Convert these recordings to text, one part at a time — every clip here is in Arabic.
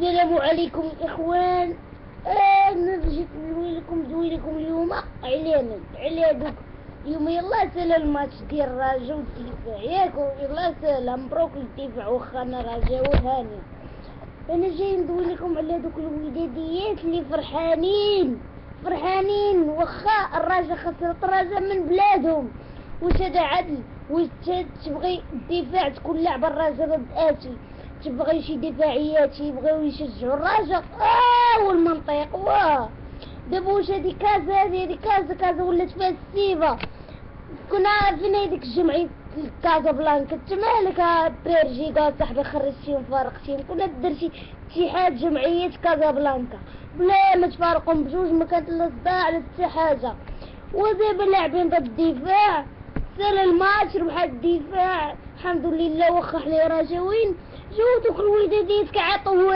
السلام عليكم إخوان. أنا جيت نقول لكم دوي لكم اليوم على دوك اليوم يلا سال الماتش ديال الرجا والدفاع ياك يلا سال مبروك الدفاع واخا أنا رجا وهاني أنا جاي ندوي لكم على دوك الوداديات اللي فرحانين. فرحانين. واخا الرجا خسرت الرجا من بلادهم. واش هذا عدل؟ واش تبغي الدفاع تكون لعبه الرجا ضد اتي تبغي شي دفاعيات يبغيو يشجعوا الرجاء آه والمنطق. واه. دابا واش هادي كازا هادي كازا كازا ولات فيها السيفا كنا عارفين هذيك الجمعية كازا بلانكا. انت مالك بيرجي قال صاحبي خرجتيهم فارقتيهم كنا دير شي اتحاد جمعية كازا بلانكا. بلا ما تفارقهم بجوج ما كانت لا صداع لا حتى حاجة. ودابا لاعبين ضد الدفاع. سال الماتش ربح الدفاع. الحمد لله واخا حنا راجعين شو دوك الوداديات كعطوا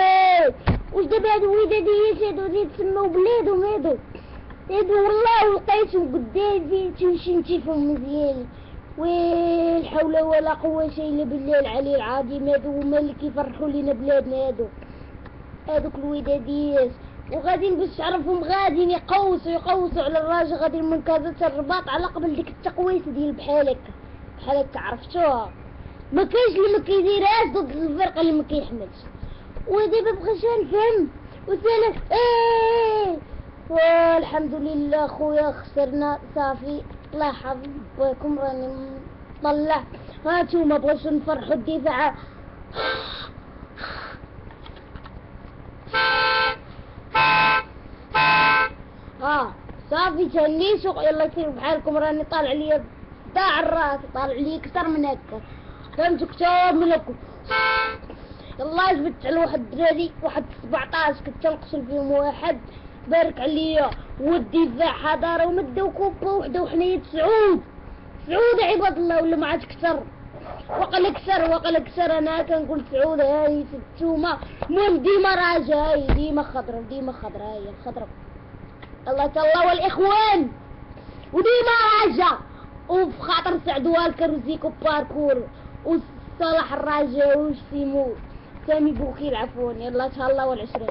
واش دابا هادو الوداديات هادو اللي تسموا بلادهم هادو؟ هادو والله لقيتهم قدامي تمشي نتيفهم مزيان. ويل حول ولا قوة إلا بالله العلي العظيم. هادو هما اللي كيفرحوا لينا بلادنا هادو. هادوك الوداديات وغاديين باش تعرفهم غاديين يقوسوا يقوسوا على الراجل غاديين من كازا الرباط على قبل ديك التقويسه ديال بحال هكا بحال هكا عرفتوها ما كاينش اللي ما كيديرهاش ضد الفرقة اللي ما كيحملش ودابا بغيت نفهم وسالا إيه والحمد لله خويا خسرنا صافي. الله يحفظ بكم راني مطلع. هانتوما بغيتو نفرحو الدفاع. آه صافي تهنيتو يلا كيف بحالكم راني طالع ليا داع الراس طالع لي أكثر من هكا. فهمت كتاب من هكا يلا جبت على واحد الدراري واحد 17 كنت نقتل فيهم واحد. بارك عليا. والدفاع حضارة ومداو كوبا وحدة وحنايا تسعود سعود عباد الله ولا ما عاد كثر. وقال كثر وقال كثر. أنا كنقول سعود هاي ستوما المهم ديما راجع هاي ديما خضرا ديما خضرا هاي خضرا الله الله والإخوان! وديما راجع. وفي خاطر سعد والكر وزيكو باركور. وصلاح الراجع وسيمو. سامي بوكيل عفوا. يلا تهلا والعشرين.